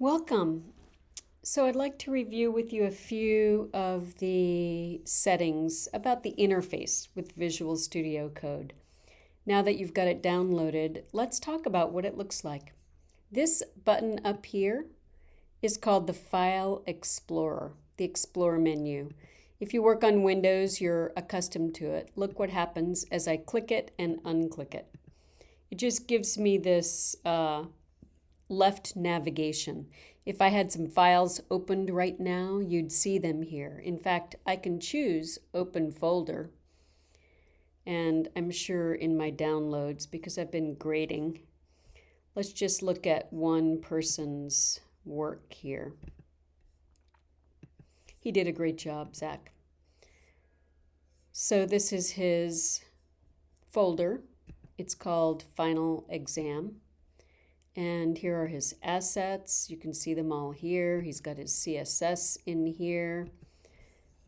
Welcome. So I'd like to review with you a few of the settings about the interface with Visual Studio Code. Now that you've got it downloaded, let's talk about what it looks like. This button up here is called the File Explorer, the Explorer menu. If you work on Windows, you're accustomed to it. Look what happens as I click it and unclick it. It just gives me this uh, left navigation. If I had some files opened right now, you'd see them here. In fact, I can choose Open Folder. And I'm sure in my downloads, because I've been grading, let's just look at one person's work here. He did a great job, Zach. So this is his folder. It's called Final Exam. And here are his assets. You can see them all here. He's got his CSS in here.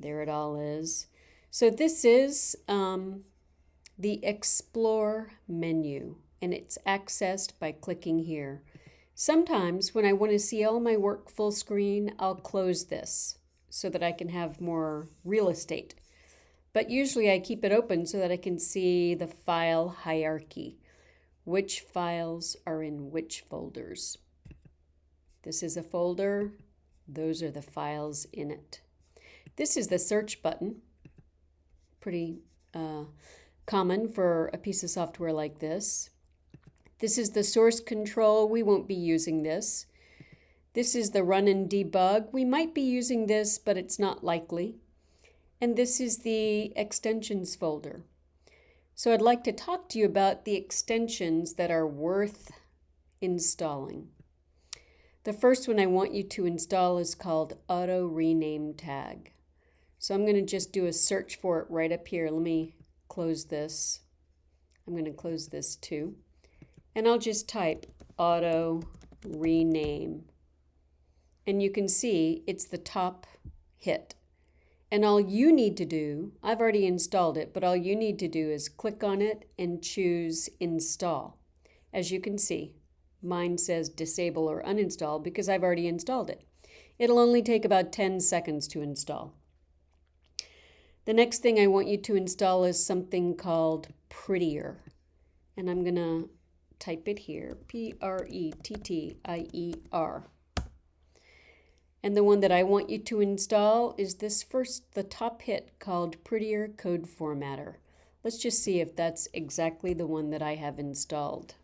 There it all is. So this is um, the Explore menu, and it's accessed by clicking here. Sometimes when I want to see all my work full screen, I'll close this so that I can have more real estate. But usually I keep it open so that I can see the file hierarchy which files are in which folders. This is a folder. Those are the files in it. This is the search button. Pretty uh, common for a piece of software like this. This is the source control. We won't be using this. This is the run and debug. We might be using this, but it's not likely. And this is the extensions folder. So I'd like to talk to you about the extensions that are worth installing. The first one I want you to install is called Auto Rename Tag. So I'm going to just do a search for it right up here. Let me close this. I'm going to close this too. And I'll just type Auto Rename. And you can see it's the top hit. And all you need to do, I've already installed it, but all you need to do is click on it and choose install. As you can see, mine says disable or uninstall because I've already installed it. It'll only take about 10 seconds to install. The next thing I want you to install is something called Prettier. And I'm going to type it here, P-R-E-T-T-I-E-R. And the one that I want you to install is this first, the top hit called Prettier Code Formatter. Let's just see if that's exactly the one that I have installed.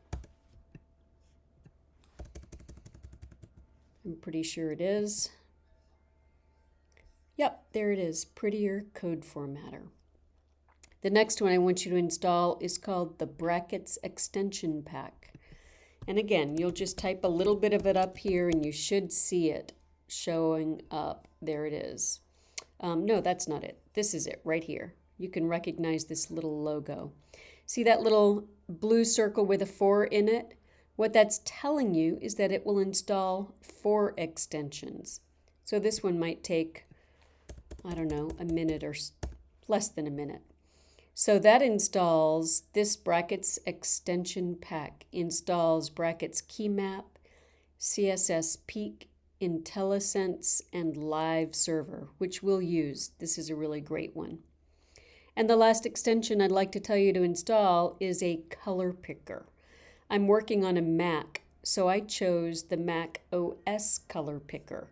I'm pretty sure it is. Yep, there it is, Prettier Code Formatter. The next one I want you to install is called the Brackets Extension Pack. And again, you'll just type a little bit of it up here and you should see it showing up. There it is. Um, no, that's not it. This is it right here. You can recognize this little logo. See that little blue circle with a 4 in it? What that's telling you is that it will install four extensions. So this one might take, I don't know, a minute or less than a minute. So that installs this brackets extension pack, installs brackets key map, CSS peek, IntelliSense, and Live Server, which we'll use. This is a really great one. And the last extension I'd like to tell you to install is a color picker. I'm working on a Mac, so I chose the Mac OS color picker.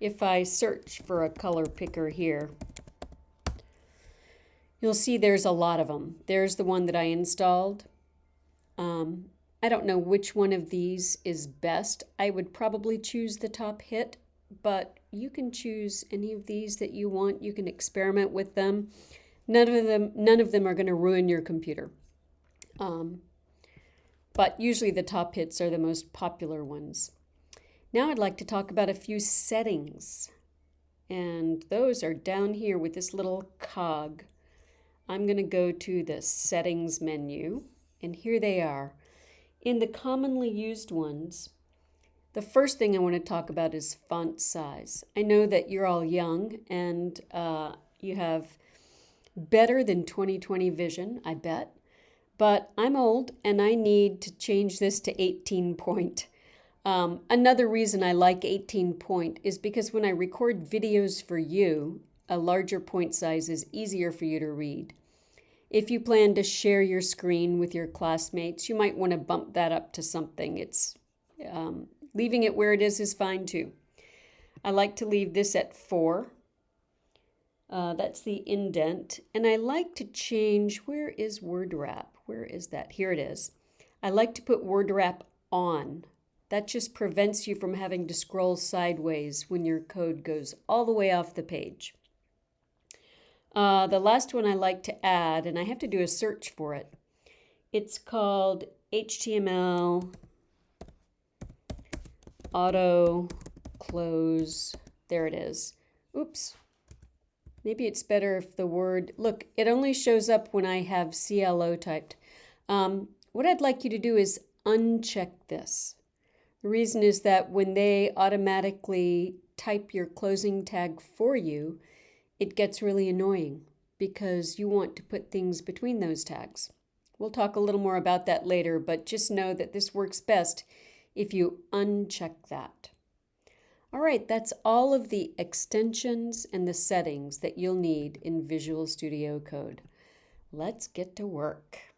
If I search for a color picker here, you'll see there's a lot of them. There's the one that I installed. Um, I don't know which one of these is best. I would probably choose the top hit, but you can choose any of these that you want. You can experiment with them. None of them, none of them are going to ruin your computer. Um, but usually the top hits are the most popular ones. Now I'd like to talk about a few settings. And those are down here with this little cog. I'm going to go to the settings menu, and here they are. In the commonly used ones, the first thing I want to talk about is font size. I know that you're all young and uh, you have better than 2020 vision, I bet. But I'm old and I need to change this to 18 point. Um, another reason I like 18 point is because when I record videos for you, a larger point size is easier for you to read. If you plan to share your screen with your classmates, you might want to bump that up to something. It's um, leaving it where it is is fine too. I like to leave this at four. Uh, that's the indent. And I like to change, where is word wrap? Where is that? Here it is. I like to put word wrap on. That just prevents you from having to scroll sideways when your code goes all the way off the page. Uh, the last one I like to add, and I have to do a search for it, it's called HTML auto close. There it is. Oops. Maybe it's better if the word, look, it only shows up when I have CLO typed. Um, what I'd like you to do is uncheck this. The reason is that when they automatically type your closing tag for you, it gets really annoying because you want to put things between those tags. We'll talk a little more about that later, but just know that this works best if you uncheck that. All right, that's all of the extensions and the settings that you'll need in Visual Studio Code. Let's get to work.